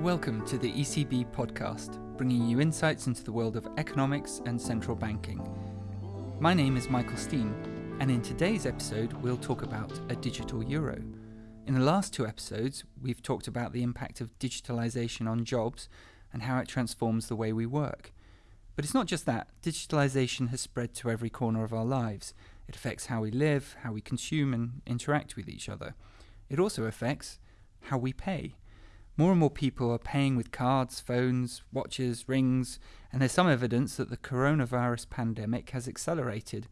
Welcome to the ECB podcast, bringing you insights into the world of economics and central banking. My name is Michael Steen, and in today's episode, we'll talk about a digital euro. In the last two episodes, we've talked about the impact of digitalization on jobs and how it transforms the way we work. But it's not just that, digitalization has spread to every corner of our lives. It affects how we live, how we consume, and interact with each other. It also affects how we pay. More and more people are paying with cards, phones, watches, rings, and there's some evidence that the coronavirus pandemic has accelerated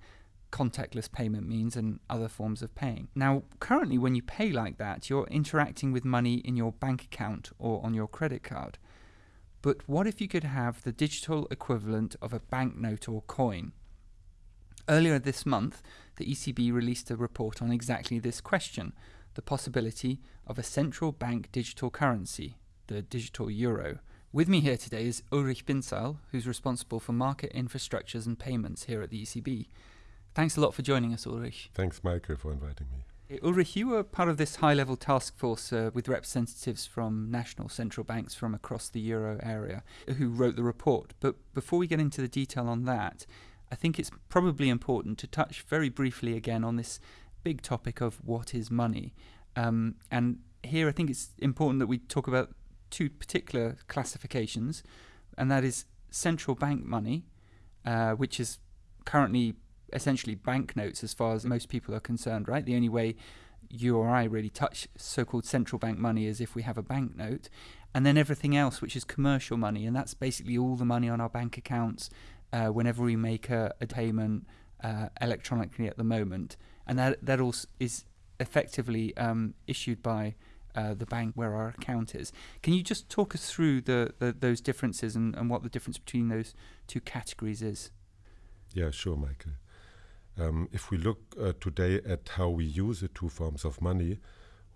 contactless payment means and other forms of paying. Now, currently, when you pay like that, you're interacting with money in your bank account or on your credit card. But what if you could have the digital equivalent of a banknote or coin? Earlier this month, the ECB released a report on exactly this question the possibility of a central bank digital currency, the digital euro. With me here today is Ulrich Bindseil, who's responsible for market infrastructures and payments here at the ECB. Thanks a lot for joining us, Ulrich. Thanks, Michael, for inviting me. Ulrich, you were part of this high level task force uh, with representatives from national central banks from across the euro area who wrote the report. But before we get into the detail on that, I think it's probably important to touch very briefly again on this big topic of what is money. Um, and here I think it's important that we talk about two particular classifications, and that is central bank money, uh, which is currently essentially banknotes as far as most people are concerned, right? The only way you or I really touch so called central bank money is if we have a banknote. And then everything else, which is commercial money, and that's basically all the money on our bank accounts uh, whenever we make a, a payment uh, electronically at the moment and that that also is effectively um, issued by uh, the bank where our account is. Can you just talk us through the, the those differences and, and what the difference between those two categories is? Yeah, sure, Michael. Um, if we look uh, today at how we use the two forms of money,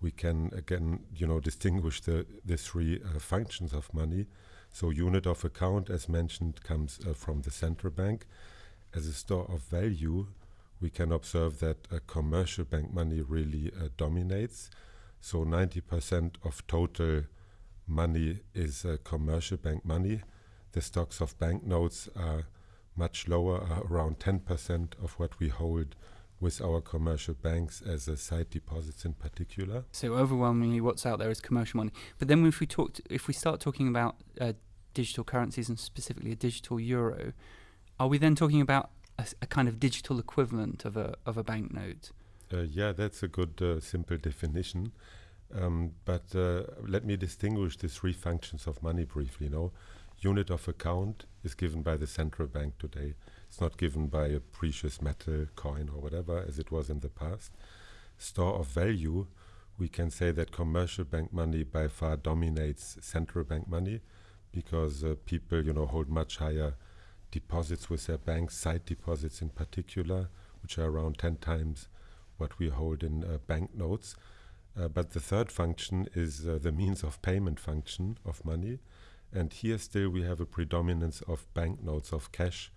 we can again, you know, distinguish the the three uh, functions of money. So, unit of account, as mentioned, comes uh, from the central bank as a store of value we can observe that uh, commercial bank money really uh, dominates. So 90% of total money is uh, commercial bank money. The stocks of banknotes are much lower, around 10% of what we hold with our commercial banks as a sight deposits in particular. So overwhelmingly, what's out there is commercial money. But then, if we talk, if we start talking about uh, digital currencies and specifically a digital euro, are we then talking about a, a kind of digital equivalent of a of a banknote? Uh, yeah, that's a good uh, simple definition. Um, but uh, let me distinguish the three functions of money briefly. You know, unit of account is given by the central bank today. It's not given by a precious metal coin or whatever as it was in the past. Store of value, we can say that commercial bank money by far dominates central bank money because uh, people, you know, hold much higher deposits with their banks, sight deposits in particular, which are around 10 times what we hold in uh, banknotes. Uh, but the third function is uh, the means of payment function of money. And here still we have a predominance of banknotes, of cash,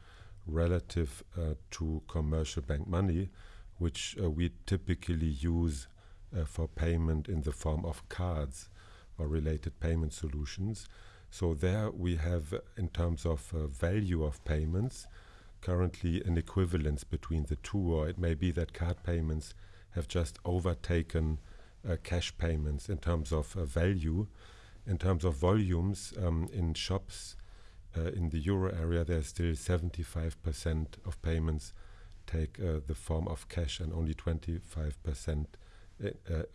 relative uh, to commercial bank money, which uh, we typically use uh, for payment in the form of cards or related payment solutions. So there we have, in terms of uh, value of payments, currently an equivalence between the two, or it may be that card payments have just overtaken uh, cash payments in terms of uh, value. In terms of volumes, um, in shops uh, in the euro area, there's still 75% of payments take uh, the form of cash and only 25% uh,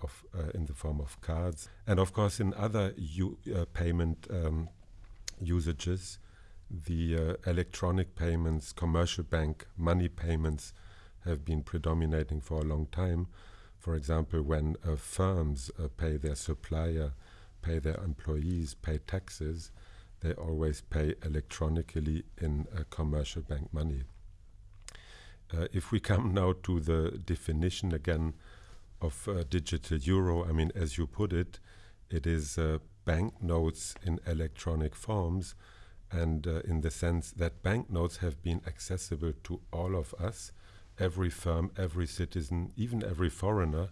of uh, in the form of cards, and of course in other uh, payment um, usages, the electronic payments, commercial bank money payments have been predominating for a long time. For example, when uh, firms uh, pay their supplier, pay their employees, pay taxes, they always pay electronically in uh, commercial bank money. if we come now to the definition again of uh, digital euro, I mean, as you put it, it is uh, banknotes in electronic forms, and uh, in the sense that banknotes have been accessible to all of us. Every firm, every citizen, even every foreigner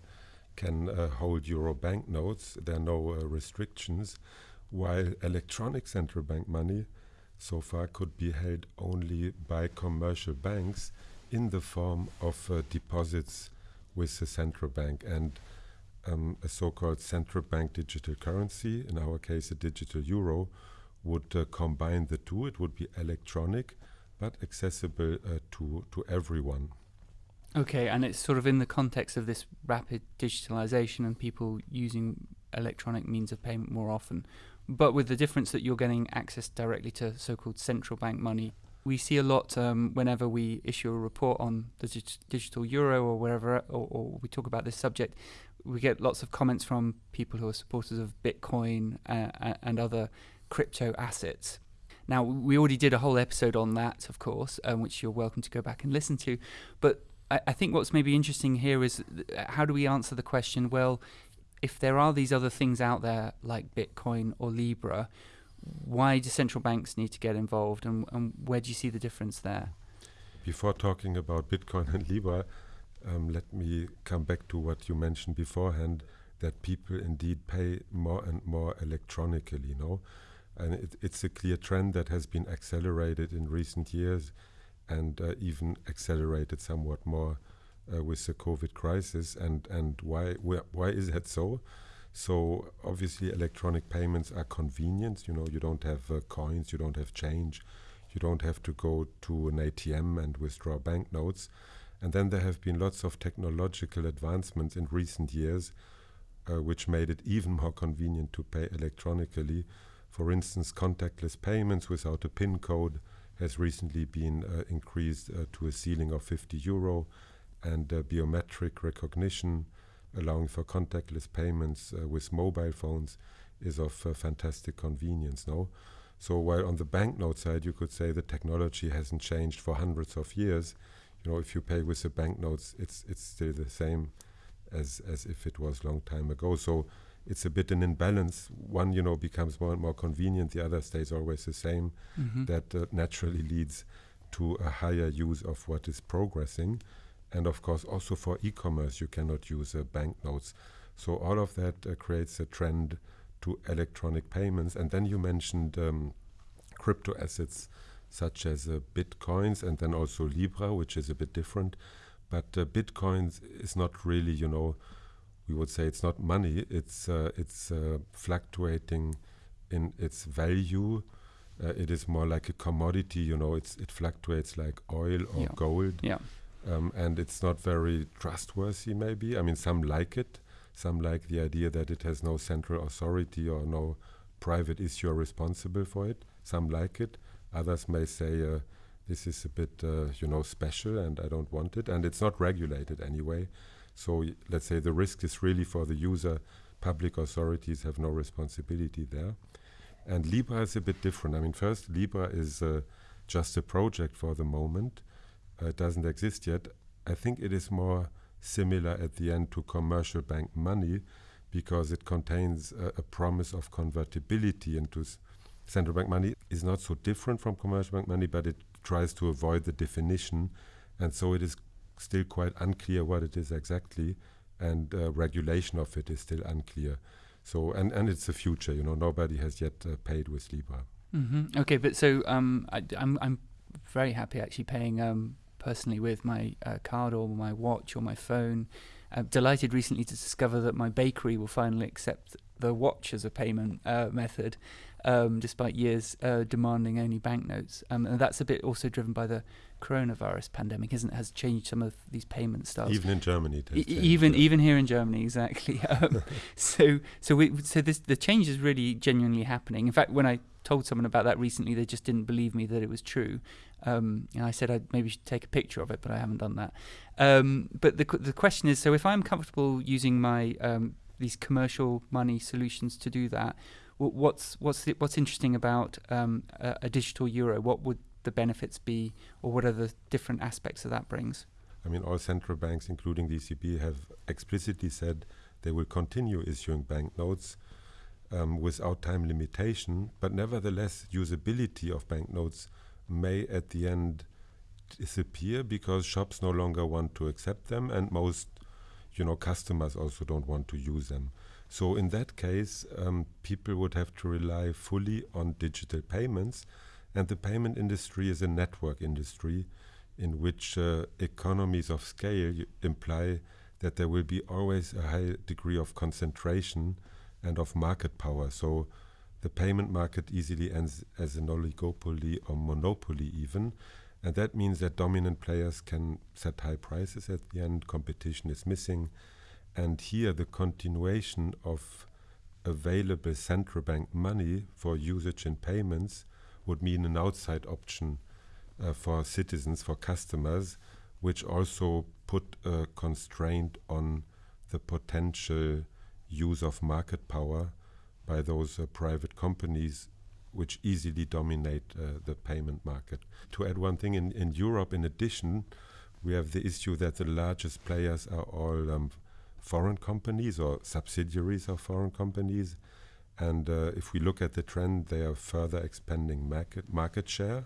can uh, hold euro banknotes. There are no uh, restrictions. while electronic central bank money so far could be held only by commercial banks in the form of uh, deposits with the central bank and um, a so-called central bank digital currency, in our case a digital euro, would uh, combine the two. It would be electronic but accessible uh, to, to everyone. Okay, and it's sort of in the context of this rapid digitalization and people using electronic means of payment more often, but with the difference that you're getting access directly to so called central bank money. We see a lot um, whenever we issue a report on the dig- digital euro or wherever, or, or, we talk about this subject. We get lots of comments from people who are supporters of Bitcoin uh, and other crypto assets. Now, we already did a whole episode on that, of course, um, which you're welcome to go back and listen to. But I, I think what's maybe interesting here is how do we answer the question? Well, if there are these other things out there like Bitcoin or Libra, why do central banks need to get involved, and, and where do you see the difference there? Before talking about Bitcoin and Libra, um, let me come back to what you mentioned beforehand that people indeed pay more and more electronically. Know, and it, it's a clear trend that has been accelerated in recent years, and uh, even accelerated somewhat more uh, with the COVID crisis. And and why why is that so? So obviously, electronic payments are convenient. You know, you don't have uh, coins, you don't have change, you don't have to go to an ATM and withdraw banknotes. And then there have been lots of technological advancements in recent years, uh, which made it even more convenient to pay electronically. For instance, contactless payments without a PIN code has recently been uh, increased uh, to a ceiling of 50 euro and uh, biometric recognition allowing for contactless payments uh, with mobile phones is of uh, fantastic convenience no? So while on the banknote side you could say the technology hasn't changed for hundreds of years. You know if you pay with the banknotes it's it's still the same as as if it was long time ago. So it's a bit an imbalance. One you know becomes more and more convenient. The other stays always the same. Mm-hmm. that uh, naturally leads to a higher use of what is progressing and of course also for e-commerce you cannot use uh, banknotes. So all of that uh, creates a trend to electronic payments. And then you mentioned um, crypto assets such as uh, bitcoins and then also libra which is a bit different. But uh, bitcoins is not really you know we would say it's not money. It's uh, it's uh, fluctuating in its value. It is more like a commodity you know it's it fluctuates like oil or yeah. gold. Yeah um, and it's not very trustworthy. Maybe I mean some like it, some like the idea that it has no central authority or no private issuer responsible for it. Some like it. Others may say uh, this is a bit uh, you know special and I don't want it, and it's not regulated anyway. So let's say the risk is really for the user. Public authorities have no responsibility there. And Libra is a bit different. I mean, first, Libra is uh, just a project for the moment uh, doesn't exist yet. I think it is more similar at the end to commercial bank money because it contains a, a promise of convertibility into central bank money is not so different from commercial bank money, but it tries to avoid the definition, and so it is still quite unclear what it is exactly, and uh, regulation of it is still unclear. So and and it's the future. You know, nobody has yet uh, paid with Libra. Mm-hmm. Okay, but so um, I, I'm I'm very happy actually paying um, personally with my uh, card or my watch or my phone. I'm delighted recently to discover that my bakery will finally accept the watch as a payment uh, method, um, despite years uh, demanding only banknotes. Um, and that's a bit also driven by the coronavirus pandemic, isn't it? Has changed some of these payment styles. Even in Germany, e- even yeah. even here in Germany, exactly. Um, so so we so this the change is really genuinely happening. In fact, when I told someone about that recently, they just didn't believe me that it was true. Um, and I said I maybe should take a picture of it, but I haven't done that. Um, but the the question is, so if I'm comfortable using my um, these commercial money solutions to do that, what's what's the, what's interesting about um, a, a, digital euro? What would the benefits be, or what are the different aspects that that brings? I mean, all central banks, including the ECB, have explicitly said they will continue issuing banknotes um, without time limitation, but nevertheless, usability of banknotes may at the end disappear because shops no longer want to accept them and most you know customers also don't want to use them. So in that case, um, people would have to rely fully on digital payments, and the payment industry is a network industry in which uh, economies of scale imply that there will be always a high degree of concentration and of market power. So the payment market easily ends as an oligopoly or monopoly even. And that means that dominant players can set high prices at the end, competition is missing. And here the continuation of available central bank money for usage in payments would mean an outside option uh, for citizens, for customers, which also put a constraint on the potential use of market power by those uh, private companies which easily dominate uh, the payment market. To add one thing, in, in Europe, in addition, we have the issue that the largest players are all um, foreign companies or subsidiaries of foreign companies. And uh, if we look at the trend, they are further expanding market, market share.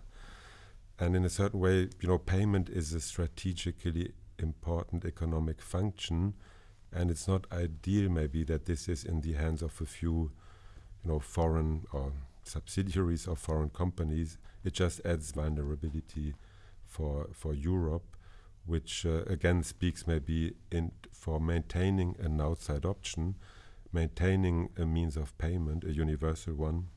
And in a certain way, you know, payment is a strategically important economic function. And it's not ideal, maybe, that this is in the hands of a few, you know, foreign or subsidiaries of foreign companies. It just adds vulnerability for for Europe, which uh, again speaks maybe in for maintaining an outside option, maintaining a means of payment, a universal one,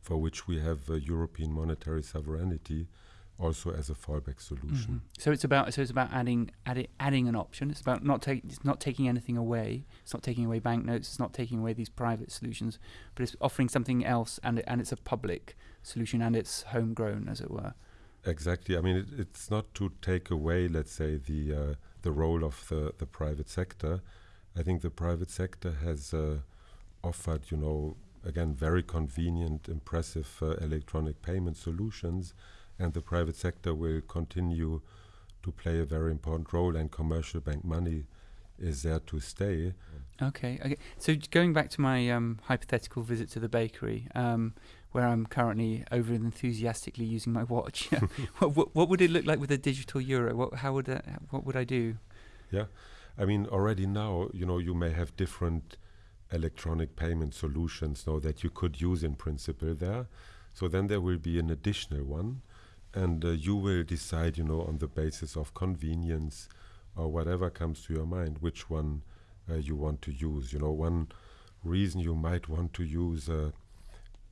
for which we have European monetary sovereignty also as a fallback solution. Mm-hmm. So it's about so it's about adding adding adding an option. It's about not taking it's not taking anything away. It's not taking away banknotes. It's not taking away these private solutions, but it's offering something else, and and it's a public solution, and it's homegrown, as it were. Exactly. I mean, it, it's not to take away, let's say, the uh, the role of the the private sector. I think the private sector has uh, offered, you know, again, very convenient, impressive uh, electronic payment solutions and the private sector will continue to play a very important role, and commercial bank money is there to stay. Okay. Okay. So going back to my um, hypothetical visit to the bakery, um, where I'm currently over enthusiastically using my watch, what, what, what, would it look like with a digital euro? What how would that, what would I do? Yeah, I mean already now, you know, you may have different electronic payment solutions now that you could use in principle there. So then there will be an additional one and uh, you will decide, you know, on the basis of convenience or whatever comes to your mind, which one uh, you want to use. You know, one reason you might want to use uh,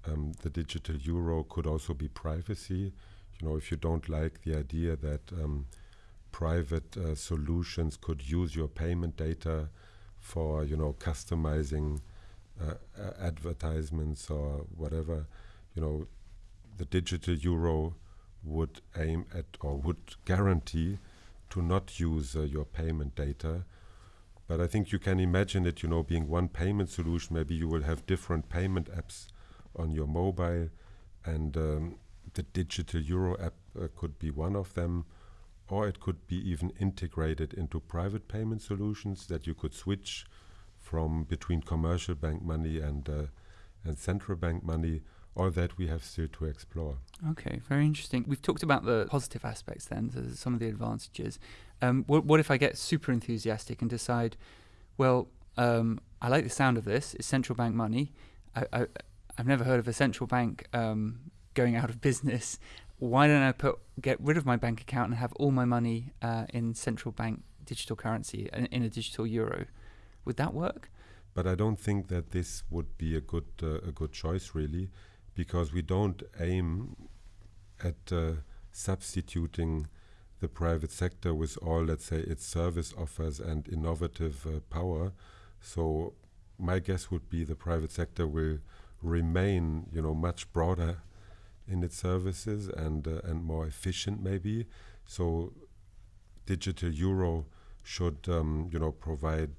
um, the digital euro could also be privacy. You know, if you don't like the idea that um, private uh, solutions could use your payment data for, you know, customizing uh, advertisements or whatever, you know, the digital euro would aim at or would guarantee to not use uh, your payment data. But I think you can imagine it, you know, being one payment solution. Maybe you will have different payment apps on your mobile, and um, the digital euro app uh, could be one of them, or it could be even integrated into private payment solutions that you could switch from between commercial bank money and uh, and central bank money all that we have still to explore. Okay, very interesting. We've talked about the positive aspects then, so some of the advantages. Um, what, what, if I get super enthusiastic and decide, well, um, I like the sound of this, it's central bank money. I, I, have never heard of a central bank um, going out of business. Why don't I put get rid of my bank account and have all my money uh, in central bank digital currency, in, in a digital euro? Would that work? But I don't think that this would be a good uh, a good choice, really because we don't aim at uh, substituting the private sector with all, let's say, its service offers and innovative uh, power. So my guess would be the private sector will remain, you know, much broader in its services and uh, and more efficient, maybe. So digital euro should, um, you know, provide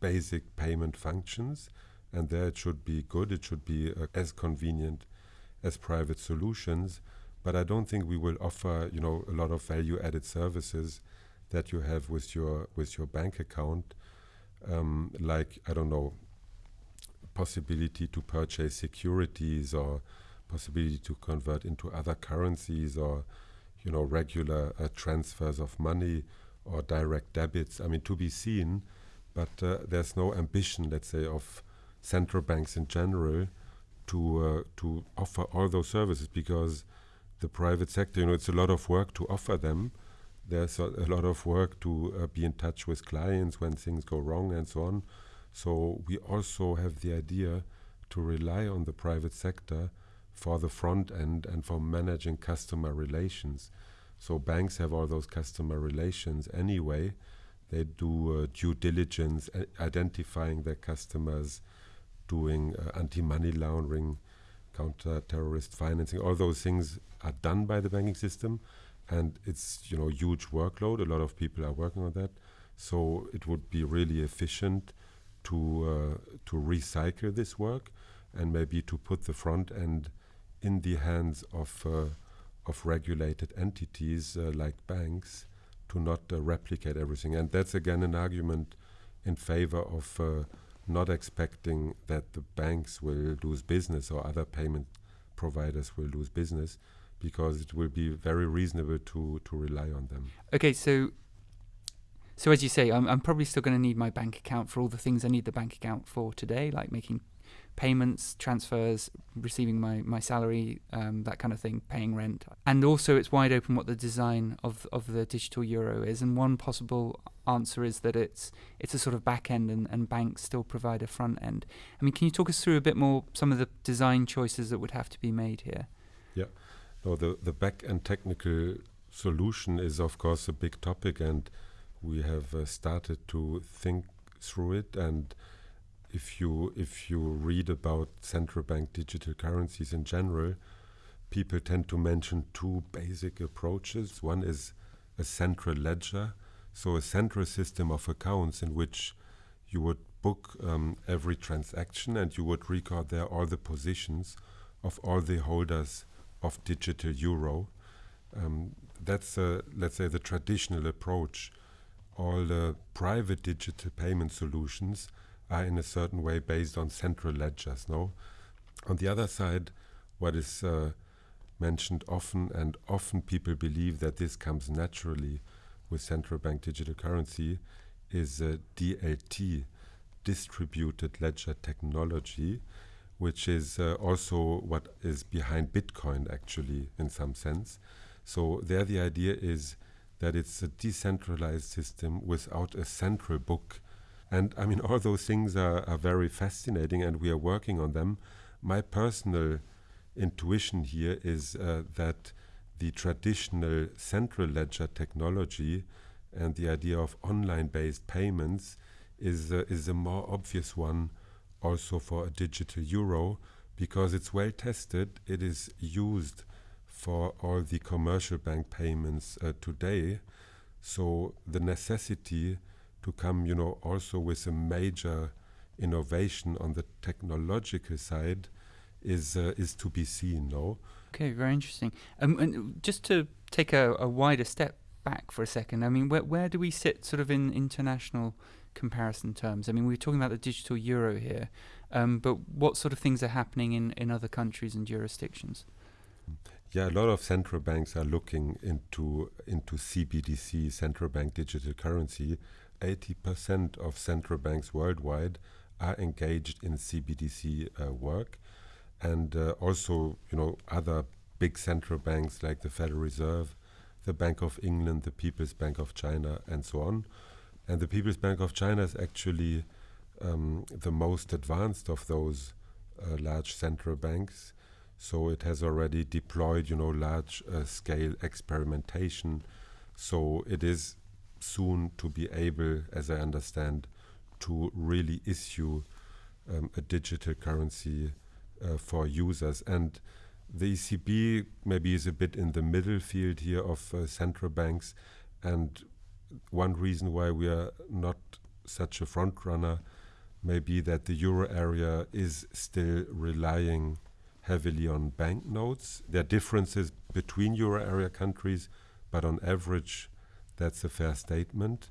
basic payment functions and there it should be good. It should be uh, as convenient as private solutions. But I don't think we will offer, you know, a lot of value-added services that you have with your with your bank account, um, like I don't know, possibility to purchase securities or possibility to convert into other currencies or you know regular uh, transfers of money or direct debits. I mean, to be seen but uh, there's no ambition, let's say, of central banks in general to uh, to offer all those services because the private sector, you know, it's a lot of work to offer them. There's a, a lot of work to uh, be in touch with clients when things go wrong and so on. So we also have the idea to rely on the private sector for the front end and for managing customer relations. So banks have all those customer relations anyway. They do uh, due diligence, identifying their customers, doing uh, anti-money laundering, counter-terrorist financing. All those things are done by the banking system, and it's you know huge workload. A lot of people are working on that, so it would be really efficient to uh, to recycle this work and maybe to put the front end in the hands of uh, of regulated entities uh, like banks to not uh, replicate everything. And that's again an argument in favor of uh, not expecting that the banks will lose business or other payment providers will lose business because it will be very reasonable to to rely on them. Okay, so so as you say, I'm I'm probably still going to need my bank account for all the things I need the bank account for today, like making payments, transfers, receiving my, my salary, um, that kind of thing, paying rent. And also, it's wide open what the design of of the digital euro is. And one possible answer is that it's it's a sort of back end, and, and banks still provide a front end. I mean, can you talk us through a bit more some of the design choices that would have to be made here? Yeah, no, the the back end technical solution is of course a big topic, and we have uh, started to think through it and if you if you read about central bank digital currencies in general, people tend to mention two basic approaches. One is a central ledger, so a central system of accounts in which you would book um, every transaction and you would record there all the positions of all the holders of digital euro. Um, that's, uh, let's say, the traditional approach. All the private digital payment solutions are in a certain way based on central ledgers. No, on the other side, what is uh, mentioned often, and often people believe that this comes naturally with central bank digital currency, is uh, DLT, distributed ledger technology, which is uh, also what is behind Bitcoin, actually, in some sense. So, there the idea is that it's a decentralized system without a central book and I mean, all those things are, are very fascinating, and we are working on them. My personal intuition here is uh, that the traditional central ledger technology and the idea of online-based payments is uh, is a more obvious one also for a digital euro because it's well tested. It is used for all the commercial bank payments uh, today. So the necessity to come, you know, also with a major innovation on the technological side is uh, is to be seen. No. Okay, very interesting. Um, and just to take a, a wider step back for a second, I mean, where where do we sit, sort of in international comparison terms? I mean, we're talking about the digital euro here, um, but what sort of things are happening in, in other countries and jurisdictions? Yeah, a lot of central banks are looking into into CBDC, central bank digital currency, 80% of central banks worldwide are engaged in CBDC uh, work. And uh, also, you know, other big central banks like the Federal Reserve, the Bank of England, the People's Bank of China, and so on. And the People's Bank of China is actually um, the most advanced of those uh, large central banks. So it has already deployed, you know, large uh, scale experimentation. So it is soon to be able, as I understand, to really issue um, a digital currency uh, for users. And the ECB maybe is a bit in the middle field here of uh, central banks. And one reason why we are not such a front runner may be that the euro area is still relying heavily on banknotes. There are differences between euro area countries, but on average, that's a fair statement.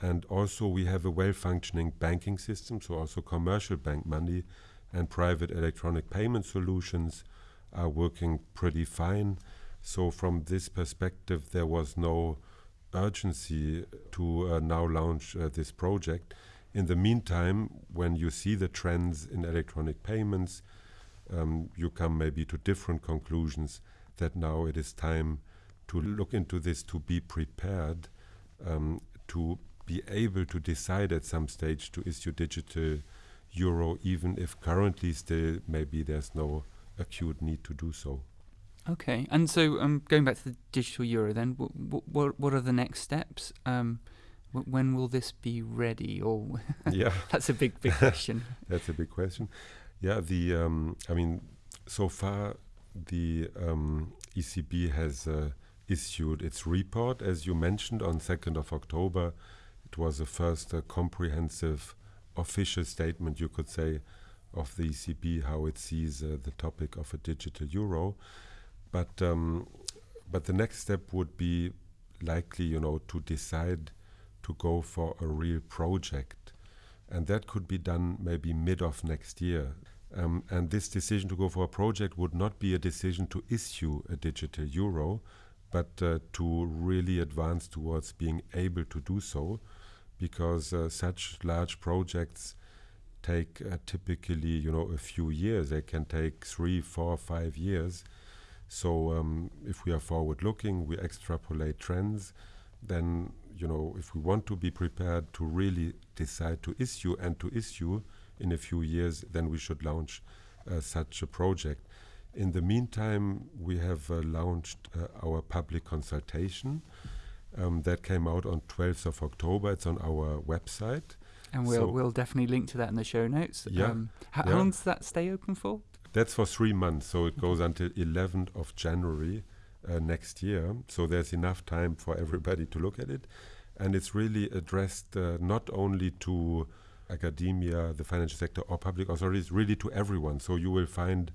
And also, we have a well functioning banking system, so also commercial bank money and private electronic payment solutions are working pretty fine. So, from this perspective, there was no urgency to uh, now launch uh, this project. In the meantime, when you see the trends in electronic payments, um, you come maybe to different conclusions that now it is time to look into this, to be prepared, um, to be able to decide at some stage to issue digital euro, even if currently still maybe there's no acute need to do so. Okay, and so um, going back to the digital euro, then what what, what are the next steps? Um, when will this be ready? Or yeah, that's a big big question. that's a big question. Yeah, the um, I mean, so far the um, ECB has uh, issued its report, as you mentioned, on 2nd of October. It was the first uh, comprehensive official statement, you could say, of the ECB, how it sees uh, the topic of a digital euro. But um, but the next step would be likely, you know, to decide to go for a real project, and that could be done maybe mid of next year. Um, and this decision to go for a project would not be a decision to issue a digital euro, but uh, to really advance towards being able to do so, because uh, such large projects take uh, typically, you know, a few years. They can take three, four, five years. So um, if we are forward-looking, we extrapolate trends, then, you know, if we want to be prepared to really decide to issue and to issue in a few years, then we should launch uh, such a project. In the meantime, we have uh, launched uh, our public consultation um, that came out on 12th of October. It's on our website. And we'll, so we'll definitely link to that in the show notes. Yeah, um, how, yeah. how long does that stay open for? That's for three months, so it goes until 11th of January uh, next year. So there's enough time for everybody to look at it. And it's really addressed uh, not only to academia, the financial sector, or public authorities, really to everyone. So you will find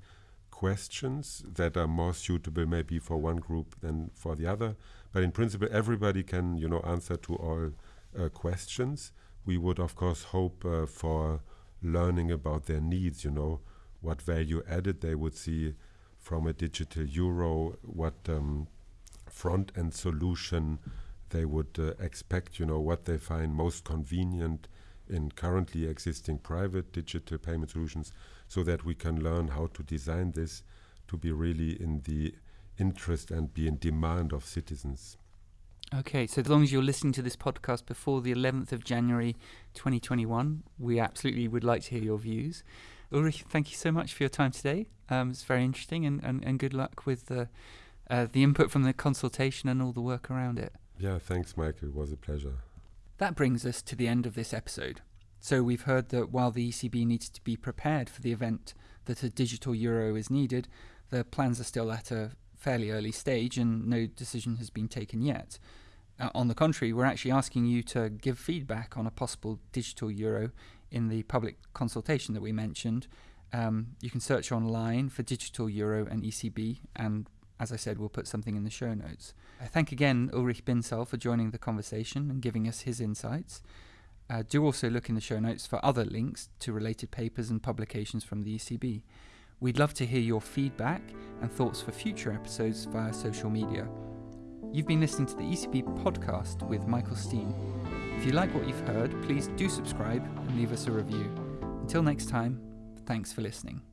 questions that are more suitable maybe for one group than for the other. But in principle, everybody can, you know, answer to all uh, questions. We would, of course, hope uh, for learning about their needs, you know, what value added they would see from a digital euro, what um, front-end solution they would uh, expect, you know, what they find most convenient in currently existing private digital payment solutions so that we can learn how to design this to be really in the interest and be in demand of citizens. Okay, so as long as you're listening to this podcast before the 11th of January 2021, we absolutely would like to hear your views. Ulrich, thank you so much for your time today. Um, it's very interesting, and, and, and good luck with the, uh, the input from the consultation and all the work around it. Yeah, thanks, Michael. It was a pleasure. That brings us to the end of this episode. So we've heard that while the ECB needs to be prepared for the event that a digital euro is needed, the plans are still at a fairly early stage and no decision has been taken yet. Uh, on the contrary, we're actually asking you to give feedback on a possible digital euro in the public consultation that we mentioned. Um, you can search online for digital euro and ECB, and as I said, we'll put something in the show notes. I thank again Ulrich Bindseil for joining the conversation and giving us his insights. Uh, do also look in the show notes for other links to related papers and publications from the ECB. We'd love to hear your feedback and thoughts for future episodes via social media. You've been listening to the ECB podcast with Michael Steen. If you like what you've heard, please do subscribe and leave us a review. Until next time, thanks for listening.